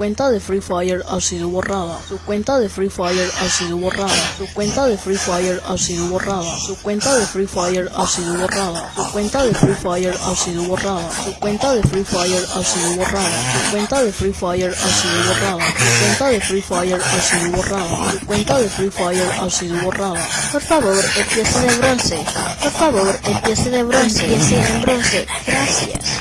cuenta de Free Fire ha sido borrada. Su cuenta de Free Fire ha sido borrada. Su cuenta de Free Fire ha sido borrada. Su cuenta de Free Fire ha sido borrada. Su cuenta de Free Fire ha sido borrada. Su cuenta de Free Fire ha sido borrada. Su cuenta de Free Fire ha sido borrada. Su cuenta de Free Fire ha sido borrada. Su cuenta de Free Fire ha sido borrada. Por favor, empiece de bronce. Por favor, empiece de bronce. Empiece en bronce. Gracias.